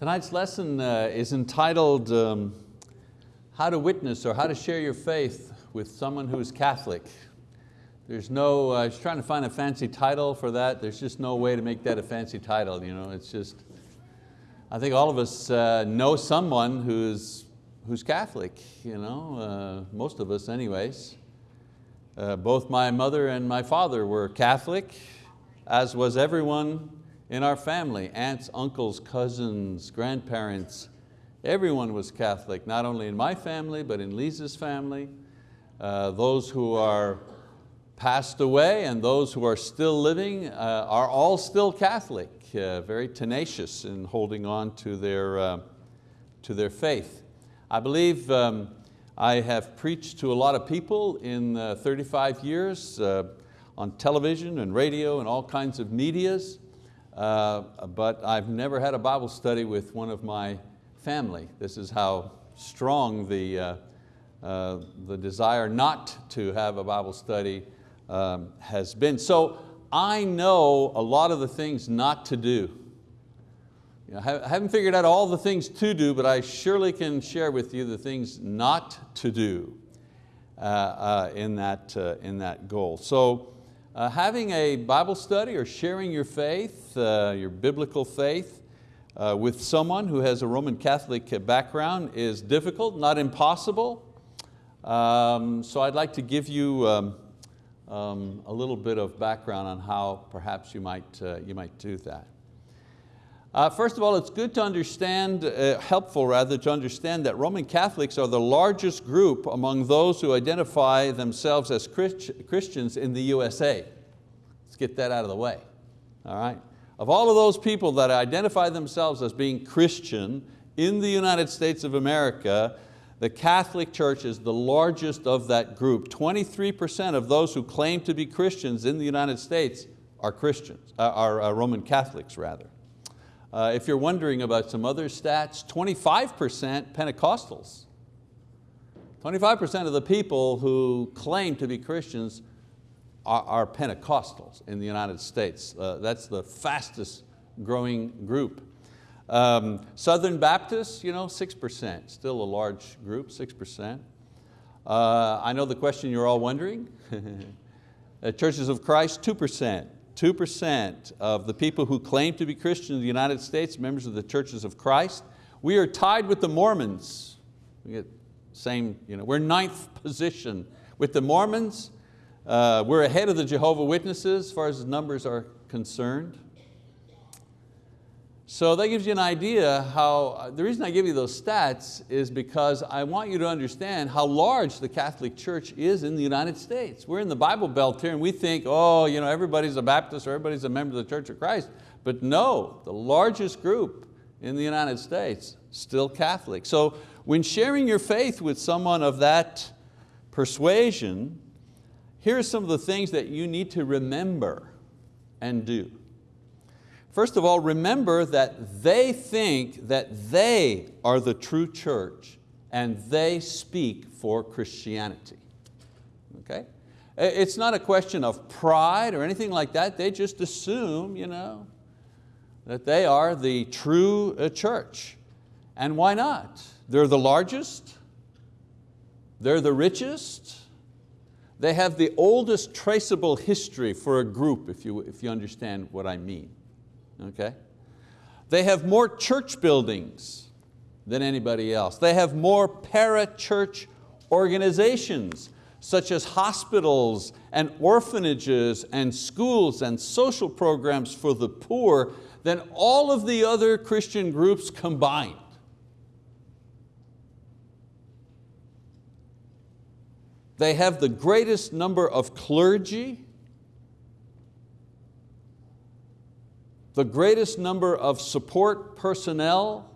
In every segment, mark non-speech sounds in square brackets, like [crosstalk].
Tonight's lesson uh, is entitled um, How to Witness or How to Share Your Faith with Someone Who is Catholic. There's no, uh, I was trying to find a fancy title for that. There's just no way to make that a fancy title. You know? It's just, I think all of us uh, know someone who's, who's Catholic, you know? Uh, most of us anyways. Uh, both my mother and my father were Catholic, as was everyone in our family, aunts, uncles, cousins, grandparents, everyone was Catholic, not only in my family, but in Lisa's family. Uh, those who are passed away and those who are still living uh, are all still Catholic, uh, very tenacious in holding on to their, uh, to their faith. I believe um, I have preached to a lot of people in uh, 35 years uh, on television and radio and all kinds of medias. Uh, but I've never had a Bible study with one of my family. This is how strong the, uh, uh, the desire not to have a Bible study um, has been. So I know a lot of the things not to do. You know, I haven't figured out all the things to do, but I surely can share with you the things not to do uh, uh, in, that, in that goal. So uh, having a Bible study or sharing your faith, uh, your biblical faith, uh, with someone who has a Roman Catholic background is difficult, not impossible. Um, so I'd like to give you um, um, a little bit of background on how perhaps you might, uh, you might do that. Uh, first of all, it's good to understand, uh, helpful rather, to understand that Roman Catholics are the largest group among those who identify themselves as Christ Christians in the USA. Let's get that out of the way, all right? Of all of those people that identify themselves as being Christian in the United States of America, the Catholic Church is the largest of that group. 23% of those who claim to be Christians in the United States are Christians, uh, are uh, Roman Catholics rather. Uh, if you're wondering about some other stats, 25% Pentecostals. 25% of the people who claim to be Christians are, are Pentecostals in the United States. Uh, that's the fastest growing group. Um, Southern Baptists, you know, 6%, still a large group, 6%. Uh, I know the question you're all wondering. [laughs] Uh, Churches of Christ, 2%. 2% of the people who claim to be Christian in the United States, members of the churches of Christ. We are tied with the Mormons. We get same, you know, we're ninth position with the Mormons. Uh, we're ahead of the Jehovah Witnesses as far as numbers are concerned. So that gives you an idea how, uh, the reason I give you those stats is because I want you to understand how large the Catholic Church is in the United States. We're in the Bible Belt here and we think, oh, you know, everybody's a Baptist or everybody's a member of the Church of Christ. But no, the largest group in the United States, still Catholic. So when sharing your faith with someone of that persuasion, here are some of the things that you need to remember and do. First of all, remember that they think that they are the true church and they speak for Christianity. Okay? It's not a question of pride or anything like that. They just assume you know, that they are the true uh, church. And why not? They're the largest, they're the richest, they have the oldest traceable history for a group, if you, if you understand what I mean okay? They have more church buildings than anybody else. They have more para-church organizations such as hospitals and orphanages and schools and social programs for the poor than all of the other Christian groups combined. They have the greatest number of clergy the greatest number of support personnel,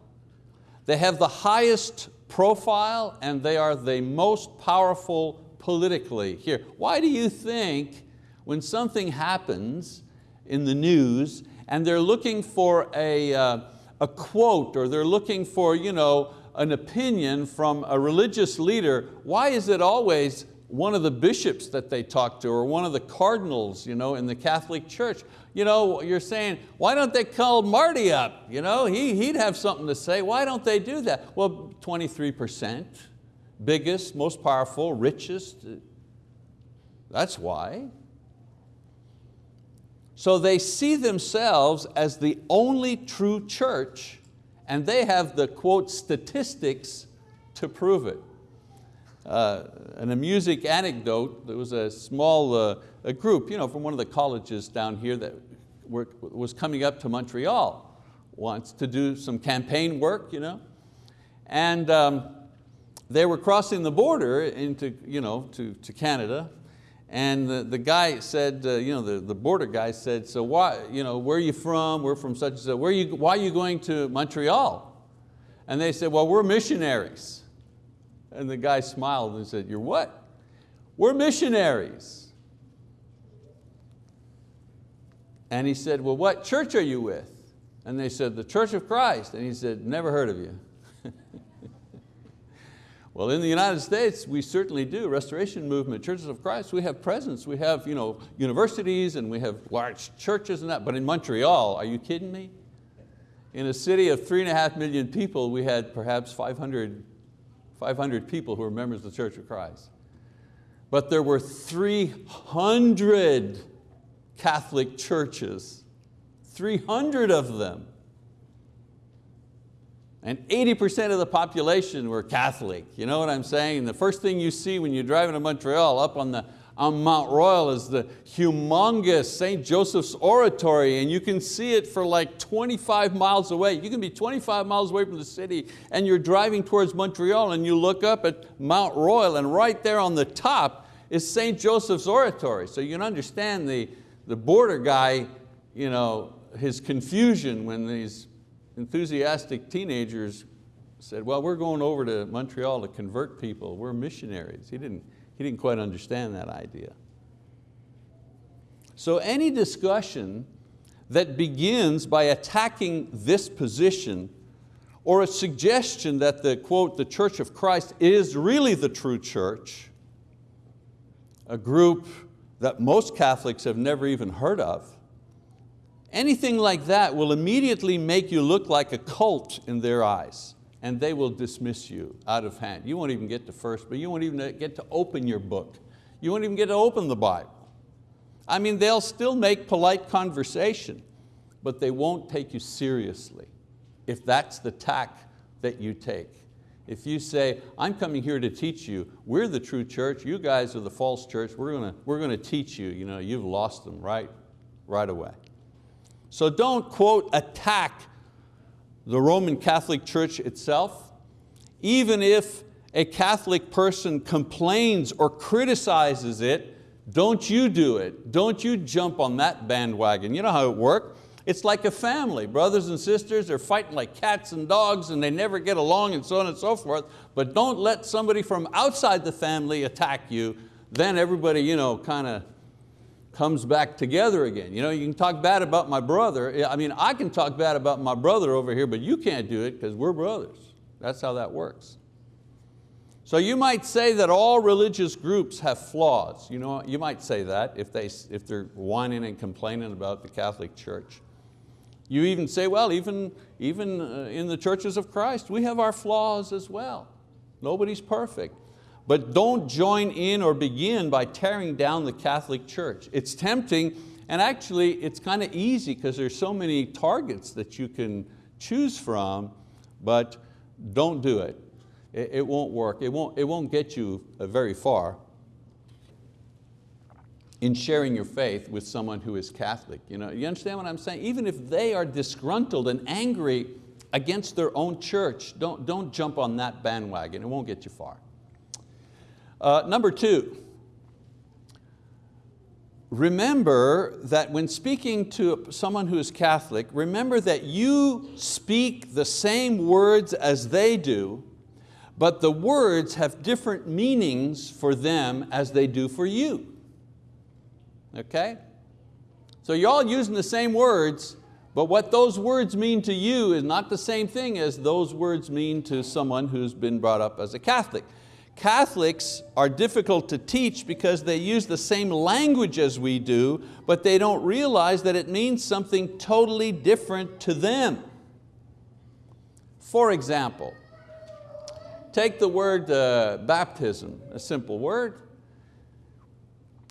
they have the highest profile and they are the most powerful politically here. Why do you think when something happens in the news and they're looking for a, uh, a quote or they're looking for you know, an opinion from a religious leader, why is it always one of the bishops that they talk to or one of the cardinals you know, in the Catholic Church. You know, you're saying, why don't they call Marty up? You know, he, he'd have something to say. Why don't they do that? Well, 23%, biggest, most powerful, richest. That's why. So they see themselves as the only true church and they have the quote statistics to prove it. Uh, an amusing anecdote, there was a small uh, a group you know, from one of the colleges down here that were, was coming up to Montreal once to do some campaign work. You know? And um, they were crossing the border into, you know, to, to Canada and the, the guy said, uh, you know, the, the border guy said, so why, you know, where are you from? We're from such and such. Where are you, why are you going to Montreal? And they said, well, we're missionaries. And the guy smiled and said, you're what? We're missionaries. And he said, well, what church are you with? And they said, the Church of Christ. And he said, never heard of you. [laughs] Well, in the United States, we certainly do. Restoration Movement, Churches of Christ, we have presence. We have you know, universities and we have large churches and that. But in Montreal, are you kidding me? In a city of three and a half million people, we had perhaps 500, 500 people who were members of the Church of Christ. But there were 300 Catholic churches, 300 of them. And 80% of the population were Catholic. You know what I'm saying? The first thing you see when you're driving to Montreal up on, the, on Mount Royal is the humongous St. Joseph's Oratory and you can see it for like 25 miles away. You can be 25 miles away from the city and you're driving towards Montreal and you look up at Mount Royal and right there on the top is St. Joseph's Oratory. So you can understand the, the border guy, you know, his confusion when these enthusiastic teenagers said, well, we're going over to Montreal to convert people. We're missionaries. He didn't, he didn't quite understand that idea. So any discussion that begins by attacking this position or a suggestion that the, quote, the Church of Christ is really the true church, a group that most Catholics have never even heard of, Anything like that will immediately make you look like a cult in their eyes and they will dismiss you out of hand. You won't even get to first, but you won't even get to open your book. You won't even get to open the Bible. I mean, they'll still make polite conversation, but they won't take you seriously if that's the tack that you take. If you say, I'm coming here to teach you, we're the true church, you guys are the false church, we're going to, we're going to teach you, you know, you've lost them right, right away. So don't, quote, attack the Roman Catholic Church itself, even if a Catholic person complains or criticizes it, don't you do it. Don't you jump on that bandwagon. You know how it works. It's like a family. Brothers and sisters are fighting like cats and dogs and they never get along and so on and so forth. But don't let somebody from outside the family attack you. Then everybody you know, kind of comes back together again. You know, you can talk bad about my brother. I mean, I can talk bad about my brother over here, but you can't do it because we're brothers. That's how that works. So you might say that all religious groups have flaws. You, know, you might say that if, they, if they're whining and complaining about the Catholic Church. You even say, well, even, even uh, in the churches of Christ, we have our flaws as well. Nobody's perfect. But don't join in or begin by tearing down the Catholic Church. It's tempting and actually it's kind of easy because there's so many targets that you can choose from, but don't do it. It, it won't work, it won't, it won't get you uh, very far in sharing your faith with someone who is Catholic. You, know, you understand what I'm saying? Even if they are disgruntled and angry against their own church, don't, don't jump on that bandwagon, it won't get you far. Uh, number two, remember that when speaking to someone who is Catholic, remember that you speak the same words as they do, but the words have different meanings for them as they do for you. Okay? So you're all using the same words, but what those words mean to you is not the same thing as those words mean to someone who's been brought up as a Catholic. Catholics are difficult to teach because they use the same language as we do, but they don't realize that it means something totally different to them. For example, take the word uh, baptism, a simple word.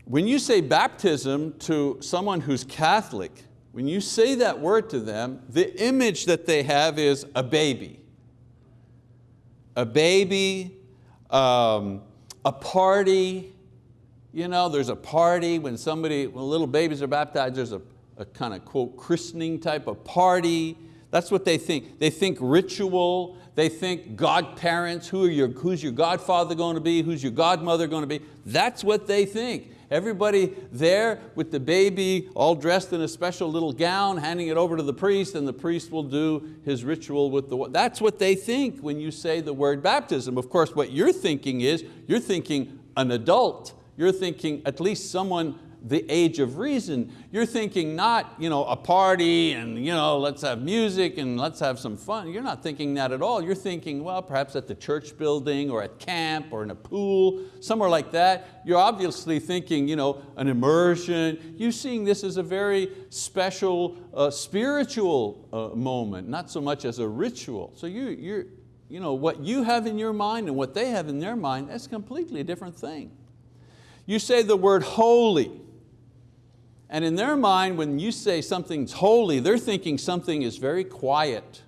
When you say baptism to someone who's Catholic, when you say that word to them, the image that they have is a baby. A baby, um, a party, you know, there's a party when somebody, when little babies are baptized, there's a, a kind of quote christening type of party. That's what they think. They think ritual, they think godparents, who are your, who's your godfather going to be, who's your godmother going to be. That's what they think. Everybody there with the baby all dressed in a special little gown, handing it over to the priest and the priest will do his ritual with the, that's what they think when you say the word baptism. Of course, what you're thinking is, you're thinking an adult. You're thinking at least someone the age of reason. You're thinking not you know, a party and you know, let's have music and let's have some fun. You're not thinking that at all. You're thinking, well, perhaps at the church building or at camp or in a pool, somewhere like that. You're obviously thinking you know, an immersion. You're seeing this as a very special uh, spiritual uh, moment, not so much as a ritual. So you, you're, you know, what you have in your mind and what they have in their mind, that's completely a different thing. You say the word holy, and in their mind, when you say something's holy, they're thinking something is very quiet,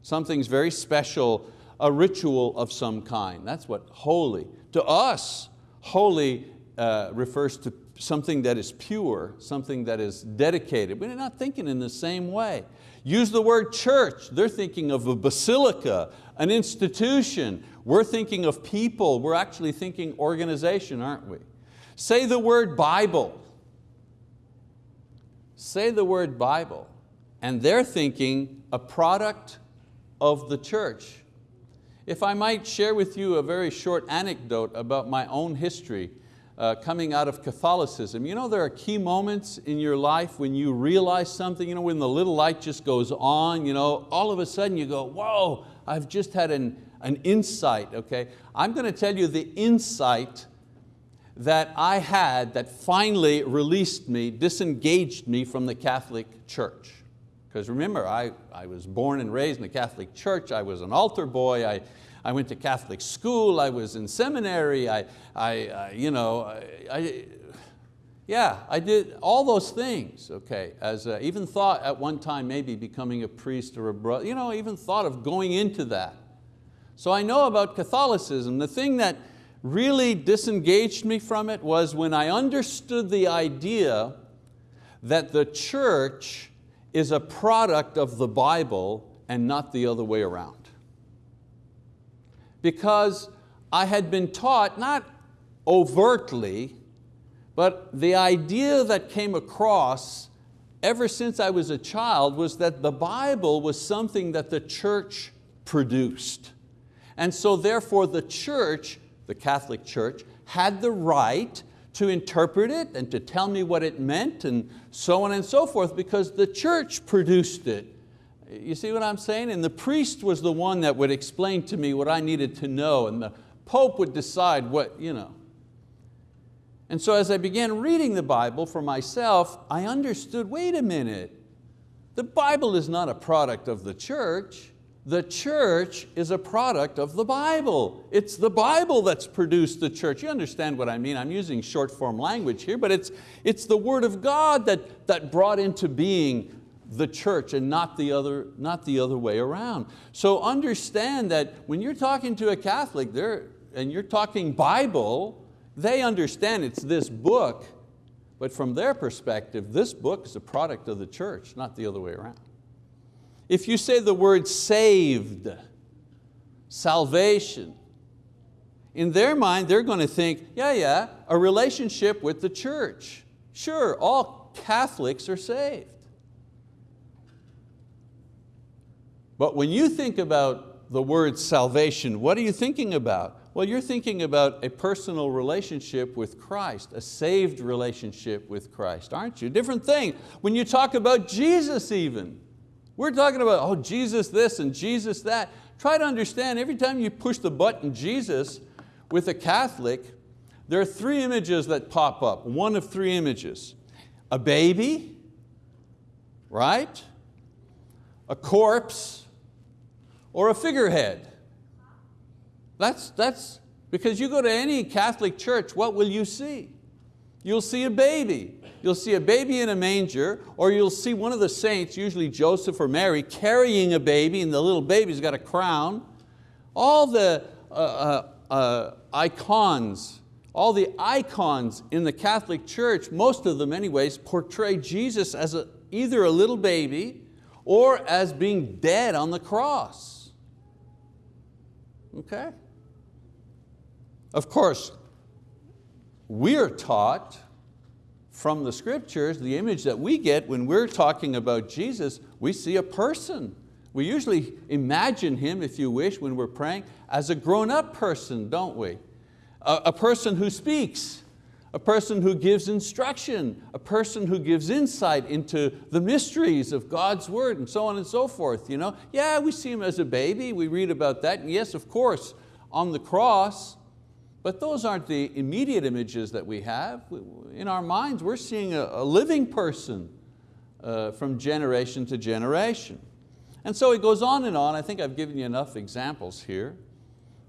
something's very special, a ritual of some kind. That's what holy. To us, holy uh, refers to something that is pure, something that is dedicated. We're not thinking in the same way. Use the word church, they're thinking of a basilica, an institution. We're thinking of people, we're actually thinking organization, aren't we? Say the word Bible, say the word Bible, and they're thinking a product of the church. If I might share with you a very short anecdote about my own history uh, coming out of Catholicism. You know there are key moments in your life when you realize something, you know, when the little light just goes on, you know, all of a sudden you go, whoa, I've just had an, an insight, okay? I'm going to tell you the insight that I had that finally released me, disengaged me from the Catholic Church. Because remember, I, I was born and raised in the Catholic Church, I was an altar boy, I, I went to Catholic school, I was in seminary, I, I, I you know, I, I, yeah, I did all those things, okay. As a, even thought at one time maybe becoming a priest or a brother, you know, even thought of going into that. So I know about Catholicism. The thing that really disengaged me from it was when I understood the idea that the church is a product of the Bible and not the other way around. Because I had been taught, not overtly, but the idea that came across ever since I was a child was that the Bible was something that the church produced. And so therefore the church the Catholic Church, had the right to interpret it and to tell me what it meant and so on and so forth because the church produced it. You see what I'm saying? And the priest was the one that would explain to me what I needed to know and the Pope would decide what, you know. And so as I began reading the Bible for myself, I understood, wait a minute, the Bible is not a product of the church. The church is a product of the Bible. It's the Bible that's produced the church. You understand what I mean? I'm using short form language here, but it's, it's the word of God that, that brought into being the church and not the, other, not the other way around. So understand that when you're talking to a Catholic and you're talking Bible, they understand it's this book, but from their perspective, this book is a product of the church, not the other way around. If you say the word saved, salvation, in their mind they're going to think, yeah, yeah, a relationship with the church. Sure, all Catholics are saved. But when you think about the word salvation, what are you thinking about? Well, you're thinking about a personal relationship with Christ, a saved relationship with Christ, aren't you? Different thing. When you talk about Jesus even, we're talking about, oh, Jesus this and Jesus that. Try to understand, every time you push the button Jesus, with a Catholic, there are three images that pop up, one of three images. A baby, right? A corpse, or a figurehead. That's, that's, because you go to any Catholic church, what will you see? You'll see a baby. You'll see a baby in a manger, or you'll see one of the saints, usually Joseph or Mary, carrying a baby, and the little baby's got a crown. All the uh, uh, uh, icons, all the icons in the Catholic Church, most of them anyways, portray Jesus as a, either a little baby or as being dead on the cross. Okay? Of course, we're taught from the scriptures, the image that we get when we're talking about Jesus, we see a person. We usually imagine Him, if you wish, when we're praying, as a grown-up person, don't we? A, a person who speaks, a person who gives instruction, a person who gives insight into the mysteries of God's word and so on and so forth. You know? Yeah, we see Him as a baby, we read about that, and yes, of course, on the cross, but those aren't the immediate images that we have. In our minds, we're seeing a, a living person uh, from generation to generation. And so it goes on and on. I think I've given you enough examples here.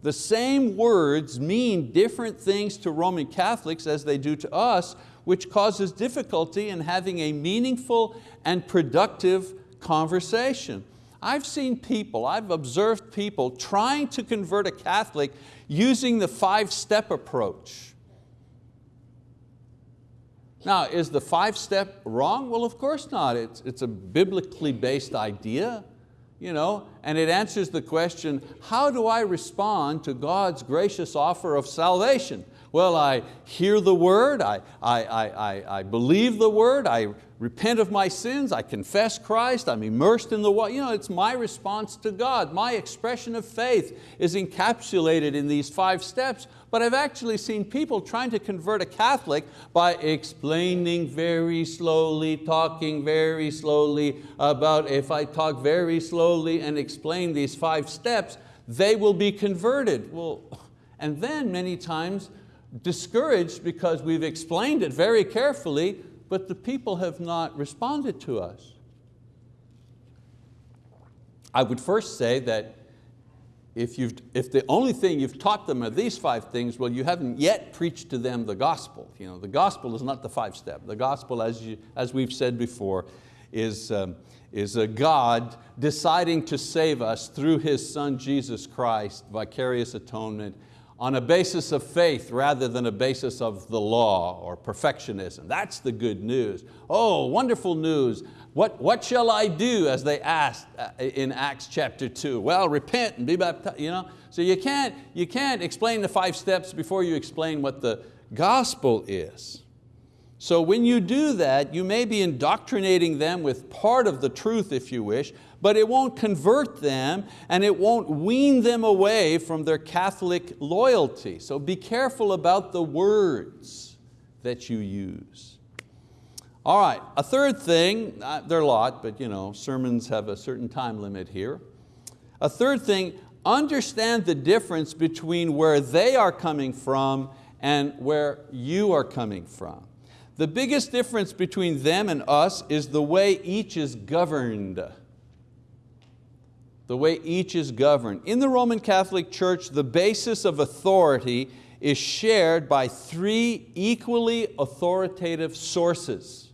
The same words mean different things to Roman Catholics as they do to us, which causes difficulty in having a meaningful and productive conversation. I've seen people, I've observed people trying to convert a Catholic using the five-step approach. Now, is the five-step wrong? Well, of course not. It's, it's a biblically based idea, you know, and it answers the question, how do I respond to God's gracious offer of salvation? Well, I hear the word, I, I, I, I, believe the word, I repent of my sins, I confess Christ, I'm immersed in the water. You know, it's my response to God. My expression of faith is encapsulated in these five steps, but I've actually seen people trying to convert a Catholic by explaining very slowly, talking very slowly about if I talk very slowly and explain these five steps, they will be converted. Well, and then many times discouraged because we've explained it very carefully, but the people have not responded to us. I would first say that if, you've, if the only thing you've taught them are these five things, well, you haven't yet preached to them the gospel. You know, the gospel is not the five step. The gospel, as, you, as we've said before, is, um, is a God deciding to save us through His Son, Jesus Christ, vicarious atonement, on a basis of faith rather than a basis of the law or perfectionism. That's the good news. Oh, wonderful news. What, what shall I do as they asked uh, in Acts chapter two? Well, repent and be baptized. You know? So you can't, you can't explain the five steps before you explain what the gospel is. So when you do that, you may be indoctrinating them with part of the truth if you wish, but it won't convert them and it won't wean them away from their Catholic loyalty. So be careful about the words that you use. All right, a third thing, uh, there are a lot, but you know, sermons have a certain time limit here. A third thing, understand the difference between where they are coming from and where you are coming from. The biggest difference between them and us is the way each is governed the way each is governed. In the Roman Catholic Church, the basis of authority is shared by three equally authoritative sources.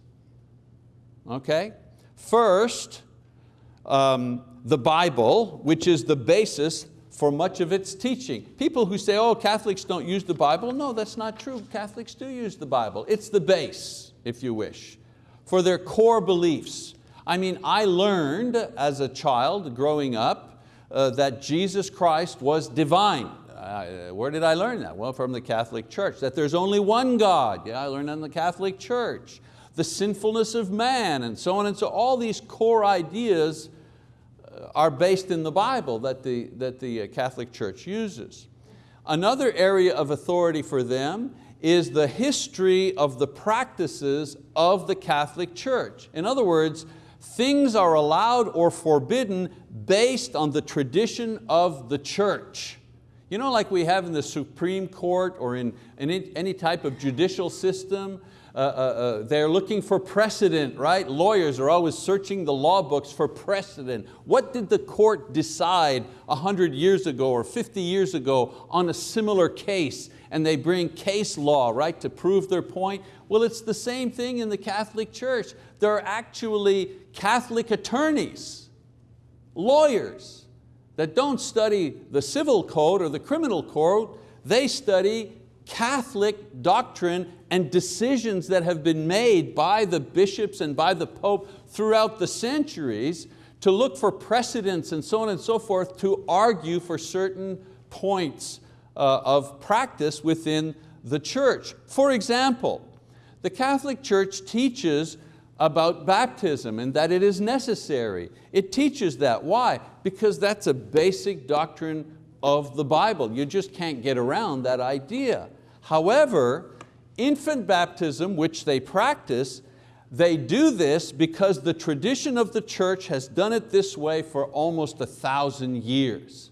Okay? First, um, the Bible, which is the basis for much of its teaching. People who say, oh, Catholics don't use the Bible, no, that's not true. Catholics do use the Bible. It's the base, if you wish, for their core beliefs. I mean, I learned as a child growing up uh, that Jesus Christ was divine. Uh, where did I learn that? Well, from the Catholic Church, that there's only one God. Yeah, I learned in the Catholic Church. The sinfulness of man and so on and so all these core ideas uh, are based in the Bible that the, that the uh, Catholic Church uses. Another area of authority for them is the history of the practices of the Catholic Church. In other words, things are allowed or forbidden based on the tradition of the church. You know like we have in the Supreme Court or in, any type of judicial system, uh, uh, uh, they're looking for precedent, right? Lawyers are always searching the law books for precedent. What did the court decide 100 years ago or 50 years ago on a similar case? And they bring case law, right, to prove their point. Well, it's the same thing in the Catholic Church. There are actually Catholic attorneys, lawyers, that don't study the civil code or the criminal code, they study Catholic doctrine and decisions that have been made by the bishops and by the Pope throughout the centuries to look for precedents and so on and so forth to argue for certain points uh, of practice within the church. For example, the Catholic Church teaches about baptism and that it is necessary. It teaches that. Why? Because that's a basic doctrine of the Bible. You just can't get around that idea. However, infant baptism, which they practice, they do this because the tradition of the church has done it this way for almost a thousand years.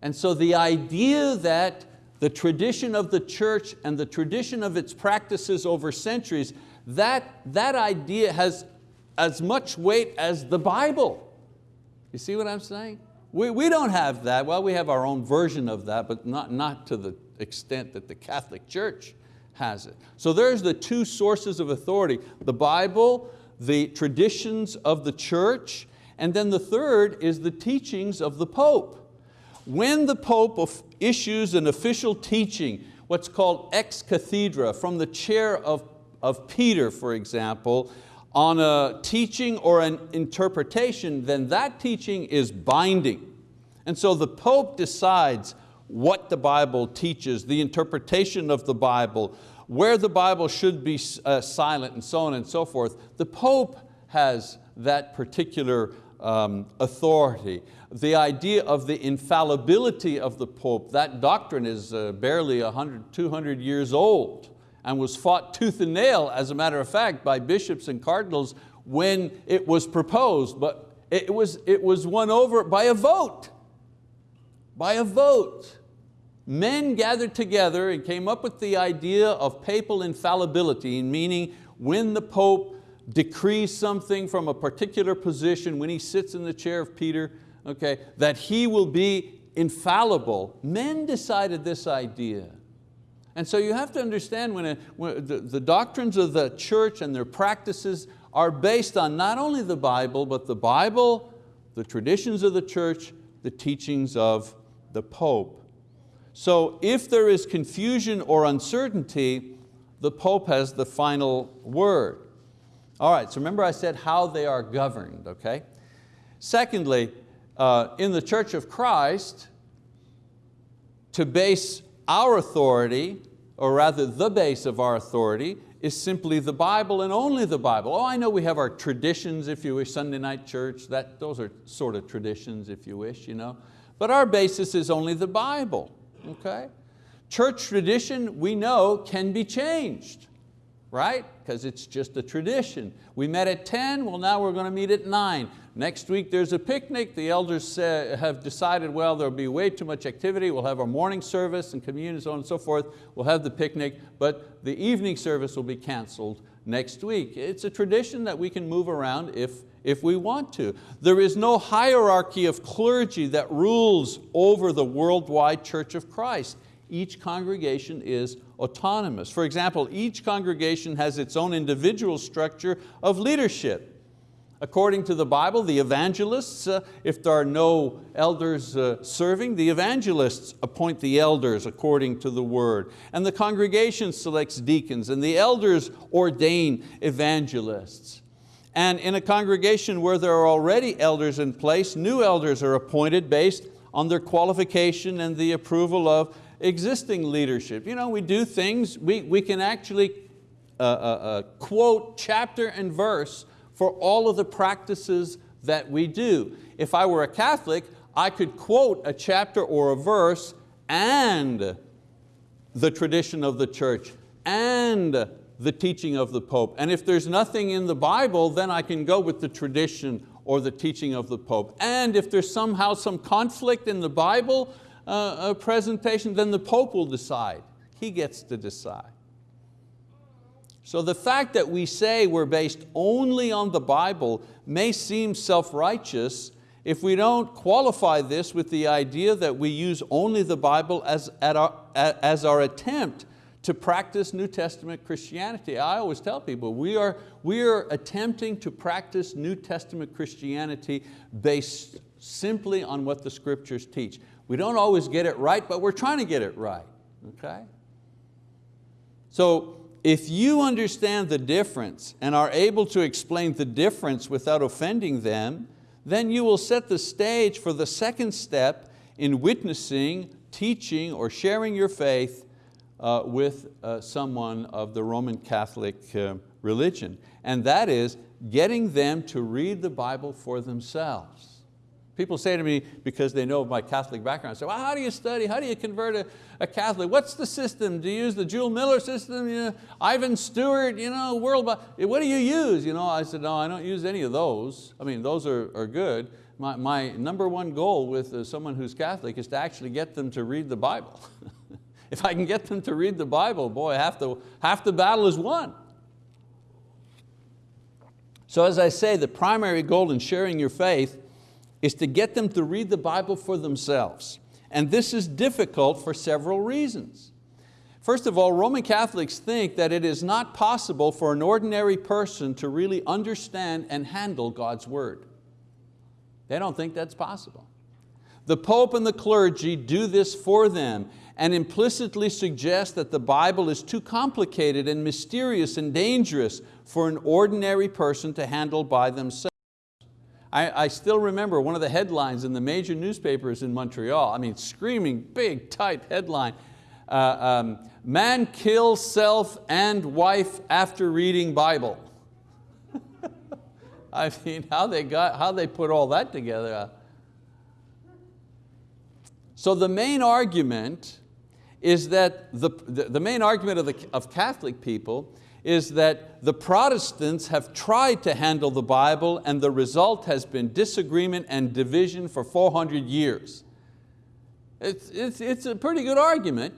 And so the idea that the tradition of the church and the tradition of its practices over centuries, that, that idea has as much weight as the Bible. You see what I'm saying? We, we don't have that, well we have our own version of that, but not, not to the extent that the Catholic Church has it. So there's the two sources of authority, the Bible, the traditions of the church, and then the third is the teachings of the Pope. When the Pope issues an official teaching, what's called ex cathedra, from the chair of, of Peter, for example, on a teaching or an interpretation, then that teaching is binding. And so the Pope decides what the Bible teaches, the interpretation of the Bible, where the Bible should be uh, silent and so on and so forth. The Pope has that particular um, authority. The idea of the infallibility of the Pope, that doctrine is uh, barely 100, 200 years old and was fought tooth and nail, as a matter of fact, by bishops and cardinals when it was proposed, but it was, it was won over by a vote, by a vote men gathered together and came up with the idea of papal infallibility, meaning when the Pope decrees something from a particular position, when he sits in the chair of Peter, okay, that he will be infallible. Men decided this idea. And so you have to understand when, a, when the, the doctrines of the church and their practices are based on not only the Bible, but the Bible, the traditions of the church, the teachings of the Pope. So if there is confusion or uncertainty, the Pope has the final word. All right, so remember I said how they are governed, okay? Secondly, uh, in the Church of Christ, to base our authority, or rather the base of our authority, is simply the Bible and only the Bible. Oh, I know we have our traditions, if you wish, Sunday night church, that, those are sort of traditions, if you wish, you know. But our basis is only the Bible okay? Church tradition, we know, can be changed, right? Because it's just a tradition. We met at 10, well now we're going to meet at nine. Next week there's a picnic. The elders have decided, well, there'll be way too much activity. We'll have our morning service and communion, and so on and so forth. We'll have the picnic, but the evening service will be canceled next week. It's a tradition that we can move around if, if we want to. There is no hierarchy of clergy that rules over the worldwide Church of Christ. Each congregation is autonomous. For example, each congregation has its own individual structure of leadership. According to the Bible, the evangelists, uh, if there are no elders uh, serving, the evangelists appoint the elders according to the word. And the congregation selects deacons and the elders ordain evangelists. And in a congregation where there are already elders in place, new elders are appointed based on their qualification and the approval of existing leadership. You know, we do things, we, we can actually uh, uh, uh quote chapter and verse for all of the practices that we do. If I were a Catholic, I could quote a chapter or a verse and the tradition of the church and the teaching of the Pope. And if there's nothing in the Bible, then I can go with the tradition or the teaching of the Pope. And if there's somehow some conflict in the Bible, uh, presentation, then the Pope will decide. He gets to decide. So the fact that we say we're based only on the Bible may seem self-righteous if we don't qualify this with the idea that we use only the Bible as, our, as our attempt to practice New Testament Christianity. I always tell people, we are, we are attempting to practice New Testament Christianity based simply on what the scriptures teach. We don't always get it right, but we're trying to get it right, okay? So if you understand the difference and are able to explain the difference without offending them, then you will set the stage for the second step in witnessing, teaching, or sharing your faith uh, with uh, someone of the Roman Catholic uh, religion. And that is getting them to read the Bible for themselves. People say to me, because they know of my Catholic background, say, well, how do you study? How do you convert a, a Catholic? What's the system? Do you use the Jule Miller system? You know, Ivan Stewart, you know, World, what do you use? You know, I said, no, I don't use any of those. I mean, those are, are good. My, my number one goal with uh, someone who's Catholic is to actually get them to read the Bible. [laughs] if I can get them to read the Bible, boy, half the, half the battle is won. So as I say, the primary goal in sharing your faith is to get them to read the Bible for themselves. And this is difficult for several reasons. First of all, Roman Catholics think that it is not possible for an ordinary person to really understand and handle God's word. They don't think that's possible. The Pope and the clergy do this for them and implicitly suggest that the Bible is too complicated and mysterious and dangerous for an ordinary person to handle by themselves. I, I, still remember one of the headlines in the major newspapers in Montreal, I mean screaming big type headline, uh, um, man kills self and wife after reading Bible. [laughs] I mean, how they, got, how they put all that together. So the main argument is that, the, the, the main argument of, the, of Catholic people is that the Protestants have tried to handle the Bible and the result has been disagreement and division for 400 years. It's, it's, it's a pretty good argument.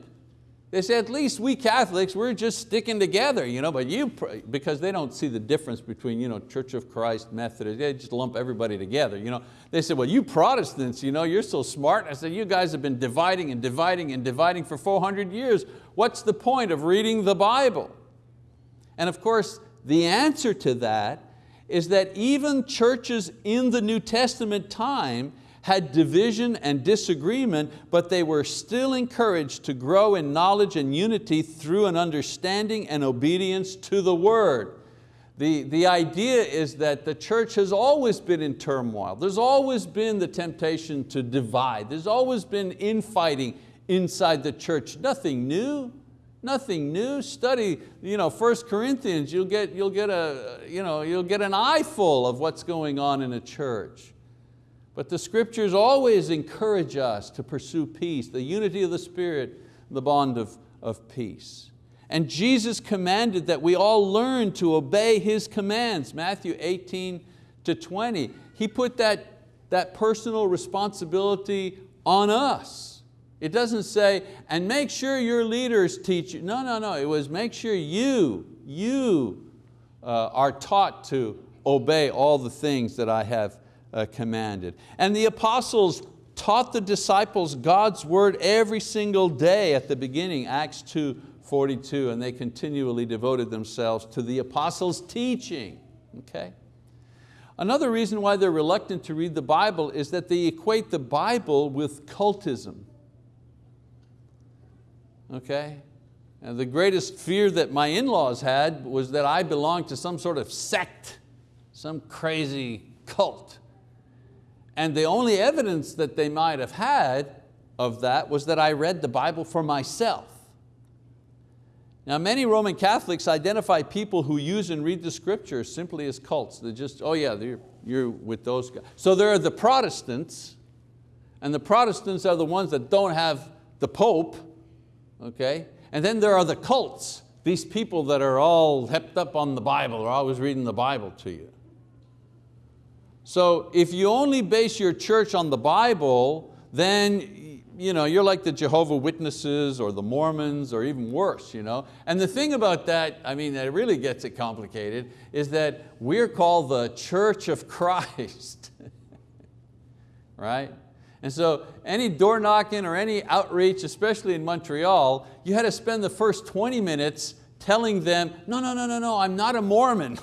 They say, at least we Catholics, we're just sticking together, you know, but you, because they don't see the difference between you know, Church of Christ, Methodist, they just lump everybody together. You know. They said, well, you Protestants, you know, you're so smart. I said, you guys have been dividing and dividing and dividing for 400 years. What's the point of reading the Bible? And of course, the answer to that is that even churches in the New Testament time had division and disagreement, but they were still encouraged to grow in knowledge and unity through an understanding and obedience to the word. The, the idea is that the church has always been in turmoil. There's always been the temptation to divide. There's always been infighting inside the church. Nothing new. Nothing new, study you know, 1 Corinthians, you'll get, you'll, get a, you know, you'll get an eyeful of what's going on in a church. But the scriptures always encourage us to pursue peace, the unity of the Spirit, the bond of, of peace. And Jesus commanded that we all learn to obey His commands, Matthew 18 to 20. He put that, that personal responsibility on us. It doesn't say, and make sure your leaders teach you. No, no, no, it was make sure you, you uh, are taught to obey all the things that I have uh, commanded. And the apostles taught the disciples God's word every single day at the beginning, Acts 2, 42, and they continually devoted themselves to the apostles' teaching. Okay? Another reason why they're reluctant to read the Bible is that they equate the Bible with cultism okay? And the greatest fear that my in-laws had was that I belonged to some sort of sect, some crazy cult. And the only evidence that they might have had of that was that I read the Bible for myself. Now many Roman Catholics identify people who use and read the scriptures simply as cults. They're just, oh yeah, you're, you're with those guys. So there are the Protestants, and the Protestants are the ones that don't have the Pope, okay? And then there are the cults, these people that are all hepped up on the Bible, are always reading the Bible to you. So if you only base your church on the Bible, then you know, you're like the Jehovah Witnesses or the Mormons or even worse. You know? And the thing about that, I mean, that really gets it complicated, is that we're called the Church of [laughs] Christ, [laughs] right? And so any door knocking or any outreach, especially in Montreal, you had to spend the first 20 minutes telling them, no, no, no, no, no, I'm not a Mormon.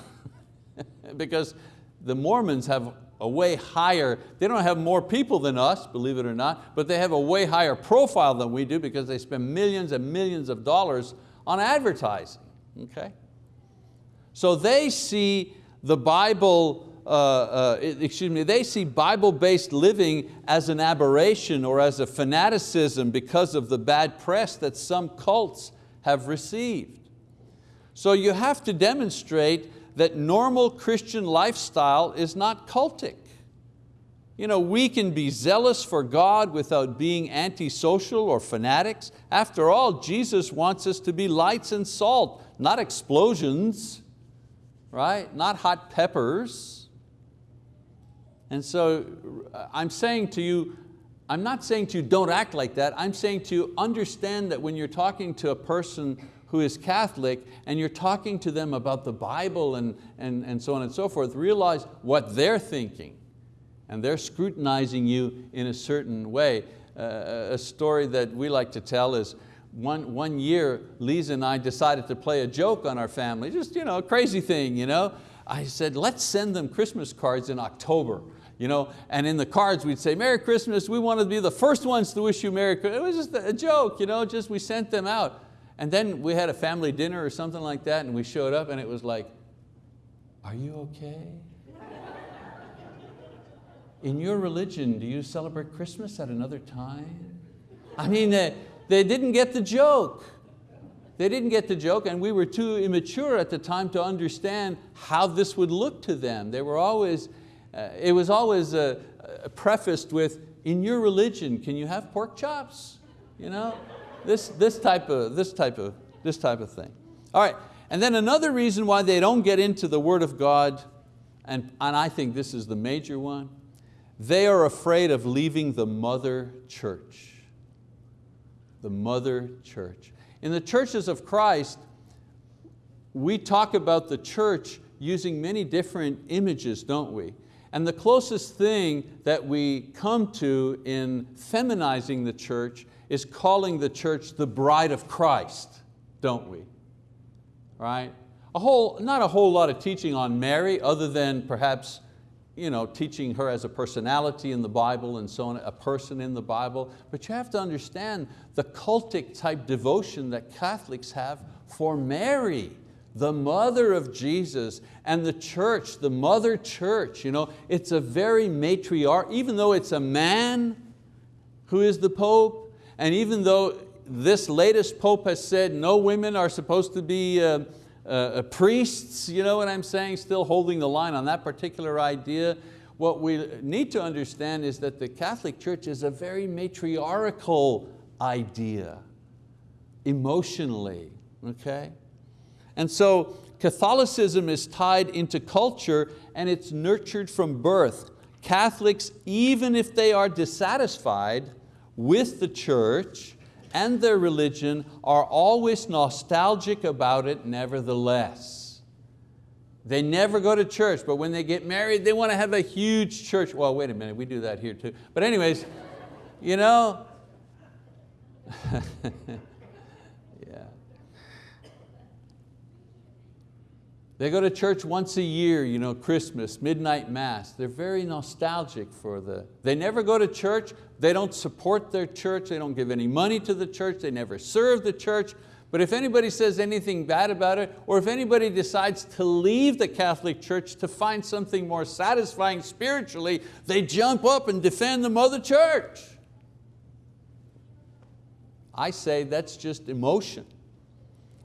[laughs] because the Mormons have a way higher, they don't have more people than us, believe it or not, but they have a way higher profile than we do because they spend millions and millions of dollars on advertising, okay? So they see the Bible, uh, uh, excuse me, they see Bible-based living as an aberration or as a fanaticism because of the bad press that some cults have received. So you have to demonstrate that normal Christian lifestyle is not cultic. You know, we can be zealous for God without being antisocial or fanatics. After all, Jesus wants us to be lights and salt, not explosions, right? Not hot peppers. And so I'm saying to you, I'm not saying to you don't act like that, I'm saying to you understand that when you're talking to a person who is Catholic and you're talking to them about the Bible and, and, and so on and so forth, realize what they're thinking and they're scrutinizing you in a certain way. Uh, a story that we like to tell is one, one year, Lisa and I decided to play a joke on our family, just you know, a crazy thing. You know? I said, let's send them Christmas cards in October. You know, and in the cards we'd say, Merry Christmas, we want to be the first ones to wish you Merry Christmas. It was just a joke, you know, just we sent them out. And then we had a family dinner or something like that and we showed up and it was like, are you okay? [laughs] In your religion, do you celebrate Christmas at another time? I mean, they, they didn't get the joke. They didn't get the joke and we were too immature at the time to understand how this would look to them. They were always, uh, it was always uh, prefaced with, in your religion, can you have pork chops? You know? This, this, type of, this, type of, this type of thing. All right, and then another reason why they don't get into the word of God, and, and I think this is the major one, they are afraid of leaving the mother church. The mother church. In the churches of Christ, we talk about the church using many different images, don't we? And the closest thing that we come to in feminizing the church is calling the church the bride of Christ, don't we? Right? A whole, not a whole lot of teaching on Mary other than perhaps you know, teaching her as a personality in the Bible and so on, a person in the Bible, but you have to understand the cultic type devotion that Catholics have for Mary, the mother of Jesus, and the church, the mother church. You know, it's a very matriarch, even though it's a man who is the Pope, and even though this latest Pope has said no women are supposed to be uh, uh, priests, you know what I'm saying, still holding the line on that particular idea, what we need to understand is that the Catholic Church is a very matriarchal idea, emotionally, okay? And so Catholicism is tied into culture and it's nurtured from birth. Catholics, even if they are dissatisfied, with the church and their religion are always nostalgic about it nevertheless. They never go to church, but when they get married, they want to have a huge church. Well, wait a minute, we do that here too. But anyways, you know, [laughs] They go to church once a year, you know, Christmas, midnight mass. They're very nostalgic for the, they never go to church, they don't support their church, they don't give any money to the church, they never serve the church. But if anybody says anything bad about it, or if anybody decides to leave the Catholic Church to find something more satisfying spiritually, they jump up and defend the mother church. I say that's just emotion.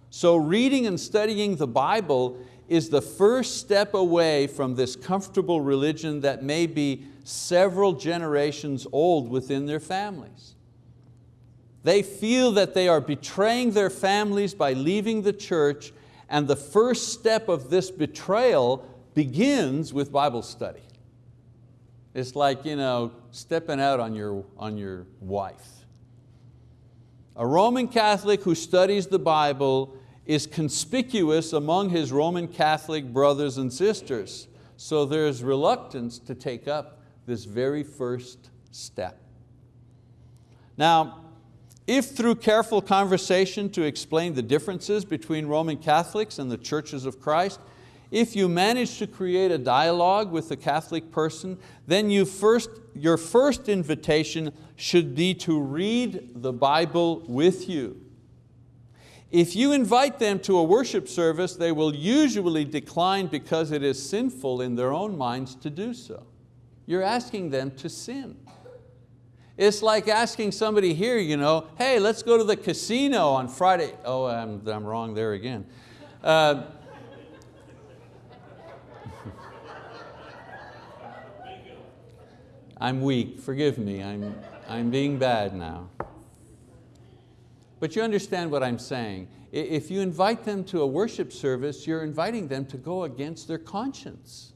So reading and studying the Bible is the first step away from this comfortable religion that may be several generations old within their families. They feel that they are betraying their families by leaving the church and the first step of this betrayal begins with Bible study. It's like you know, stepping out on your, on your wife. A Roman Catholic who studies the Bible is conspicuous among his Roman Catholic brothers and sisters. So there's reluctance to take up this very first step. Now, if through careful conversation to explain the differences between Roman Catholics and the churches of Christ, if you manage to create a dialogue with the Catholic person, then you first, your first invitation should be to read the Bible with you. If you invite them to a worship service, they will usually decline because it is sinful in their own minds to do so. You're asking them to sin. It's like asking somebody here, you know, hey, let's go to the casino on Friday. Oh, I'm, I'm wrong there again. Uh, [laughs] I'm weak, forgive me, I'm, I'm being bad now. But you understand what I'm saying. If you invite them to a worship service, you're inviting them to go against their conscience.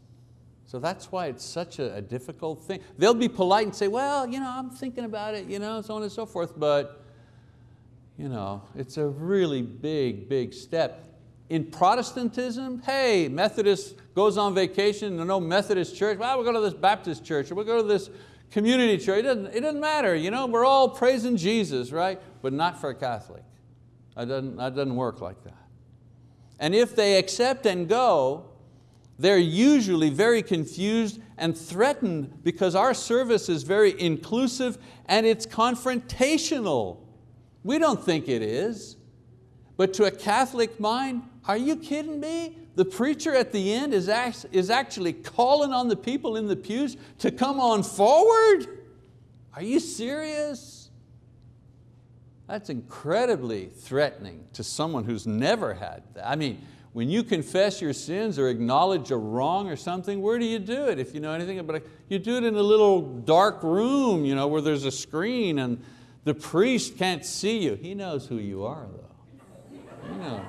So that's why it's such a, a, difficult thing. They'll be polite and say, well, you know, I'm thinking about it, you know, so on and so forth, but you know, it's a really big, big step. In Protestantism, hey, Methodist goes on vacation, no Methodist church, well, we'll go to this Baptist church, or we'll go to this community church, it doesn't, it doesn't matter, you know, we're all praising Jesus, right? But not for a Catholic. That doesn't, that doesn't work like that. And if they accept and go, they're usually very confused and threatened because our service is very inclusive and it's confrontational. We don't think it is. But to a Catholic mind, are you kidding me? The preacher at the end is, is actually calling on the people in the pews to come on forward? Are you serious? That's incredibly threatening to someone who's never had that. I mean, when you confess your sins or acknowledge a wrong or something, where do you do it? If you know anything about it, you do it in a little dark room you know, where there's a screen and the priest can't see you. He knows who you are though. You know,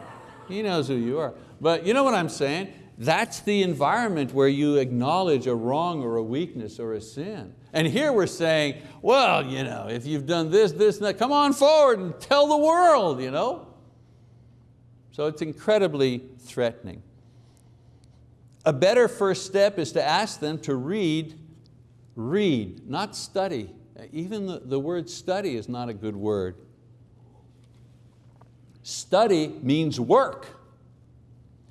he knows who you are. But you know what I'm saying? That's the environment where you acknowledge a wrong or a weakness or a sin. And here we're saying, well, you know, if you've done this, this, and that, come on forward and tell the world. You know? So it's incredibly threatening. A better first step is to ask them to read, read, not study. Even the, the word study is not a good word. Study means work.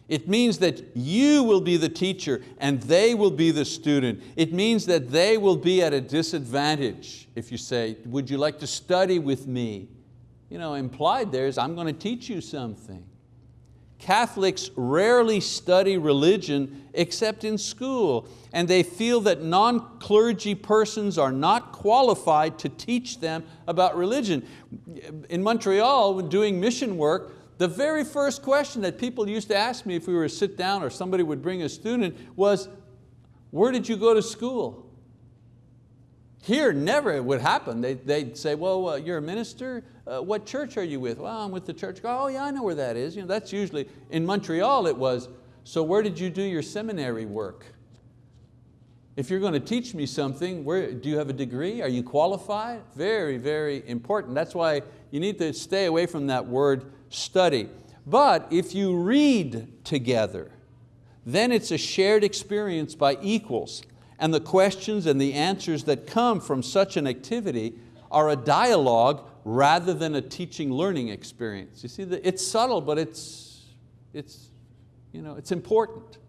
It means that you will be the teacher and they will be the student. It means that they will be at a disadvantage if you say, would you like to study with me? You know, implied there is, I'm going to teach you something. Catholics rarely study religion except in school, and they feel that non-clergy persons are not qualified to teach them about religion. In Montreal, when doing mission work, the very first question that people used to ask me if we were to sit down or somebody would bring a student was, where did you go to school? Here, never it would happen. They, would say, well, uh, you're a minister? Uh, what church are you with? Well, I'm with the church. Oh yeah, I know where that is. You know, that's usually, in Montreal it was, so where did you do your seminary work? If you're going to teach me something, where, do you have a degree? Are you qualified? Very, very important. That's why you need to stay away from that word study. But if you read together, then it's a shared experience by equals and the questions and the answers that come from such an activity are a dialogue rather than a teaching learning experience. You see, it's subtle, but it's, it's, you know, it's important.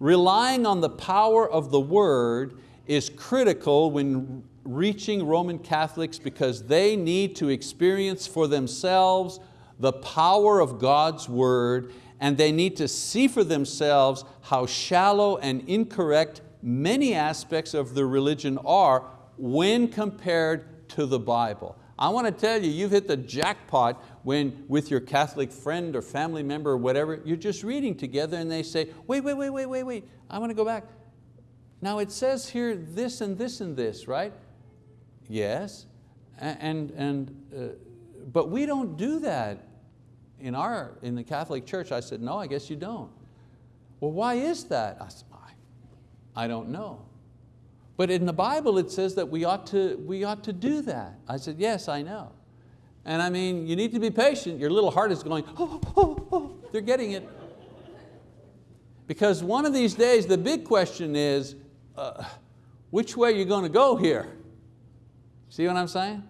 Relying on the power of the word is critical when reaching Roman Catholics because they need to experience for themselves the power of God's word and they need to see for themselves how shallow and incorrect many aspects of the religion are when compared to the Bible. I want to tell you, you've hit the jackpot when with your Catholic friend or family member or whatever, you're just reading together and they say, wait, wait, wait, wait, wait, wait, I want to go back. Now it says here this and this and this, right? Yes, and, and, uh, but we don't do that in, our, in the Catholic Church. I said, no, I guess you don't. Well, why is that? I said, I don't know. But in the Bible it says that we ought to, we ought to do that. I said, yes, I know. And I mean, you need to be patient. Your little heart is going, oh, oh, oh. they're getting it. Because one of these days, the big question is, uh, which way are you going to go here? See what I'm saying?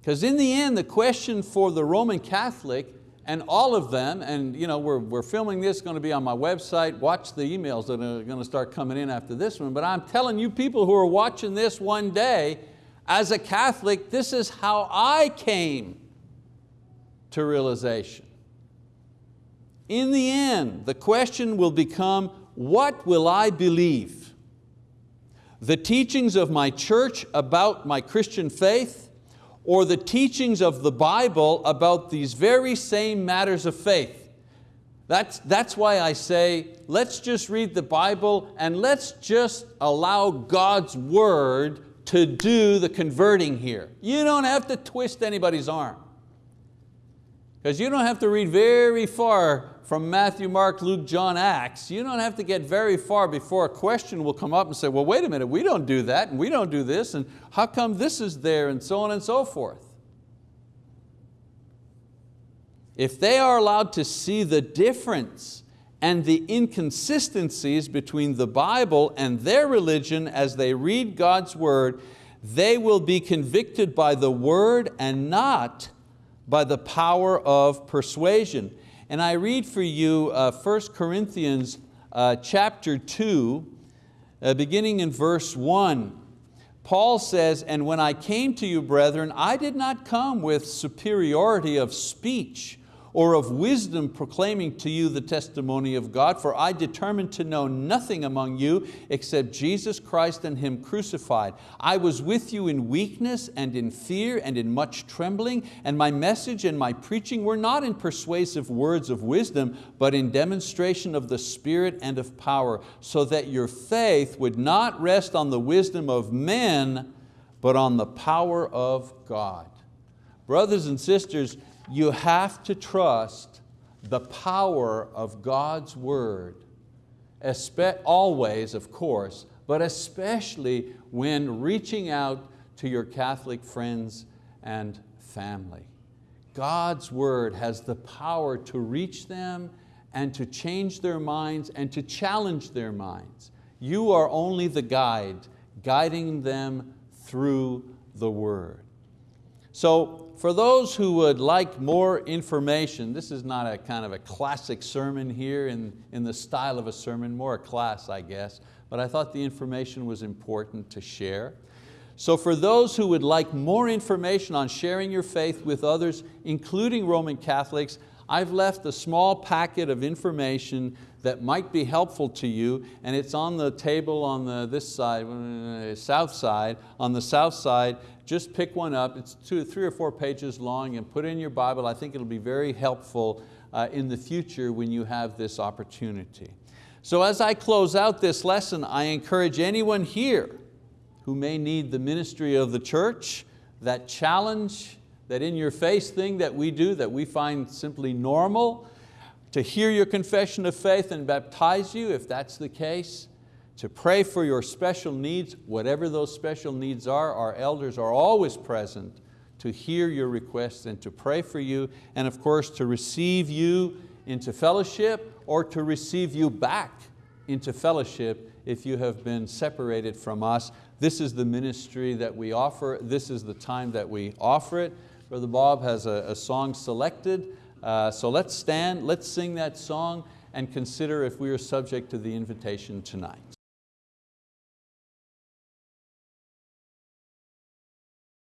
Because in the end, the question for the Roman Catholic and all of them, and you know, we're, we're filming this, going to be on my website, watch the emails that are going to start coming in after this one, but I'm telling you people who are watching this one day, as a Catholic, this is how I came to realization. In the end, the question will become, what will I believe? The teachings of my church about my Christian faith or the teachings of the Bible about these very same matters of faith? That's, that's why I say, let's just read the Bible and let's just allow God's word to do the converting here. You don't have to twist anybody's arm. Because you don't have to read very far from Matthew, Mark, Luke, John, Acts. You don't have to get very far before a question will come up and say, well, wait a minute, we don't do that and we don't do this and how come this is there and so on and so forth. If they are allowed to see the difference and the inconsistencies between the Bible and their religion as they read God's word, they will be convicted by the word and not by the power of persuasion. And I read for you uh, 1 Corinthians uh, chapter 2, uh, beginning in verse 1. Paul says, and when I came to you, brethren, I did not come with superiority of speech or of wisdom proclaiming to you the testimony of God, for I determined to know nothing among you except Jesus Christ and Him crucified. I was with you in weakness and in fear and in much trembling, and my message and my preaching were not in persuasive words of wisdom, but in demonstration of the Spirit and of power, so that your faith would not rest on the wisdom of men, but on the power of God. Brothers and sisters, you have to trust the power of God's word, always of course, but especially when reaching out to your Catholic friends and family. God's word has the power to reach them and to change their minds and to challenge their minds. You are only the guide, guiding them through the word. So for those who would like more information, this is not a kind of a classic sermon here in, in the style of a sermon, more a class I guess, but I thought the information was important to share. So for those who would like more information on sharing your faith with others, including Roman Catholics, I've left a small packet of information that might be helpful to you and it's on the table on the, this side, uh, south side, on the south side just pick one up. It's two, three or four pages long and put it in your Bible. I think it'll be very helpful uh, in the future when you have this opportunity. So as I close out this lesson, I encourage anyone here who may need the ministry of the church, that challenge, that in your face thing that we do that we find simply normal, to hear your confession of faith and baptize you if that's the case, to pray for your special needs, whatever those special needs are, our elders are always present to hear your requests and to pray for you, and of course to receive you into fellowship or to receive you back into fellowship if you have been separated from us. This is the ministry that we offer. This is the time that we offer it. Brother Bob has a, a song selected. Uh, so let's stand, let's sing that song and consider if we are subject to the invitation tonight.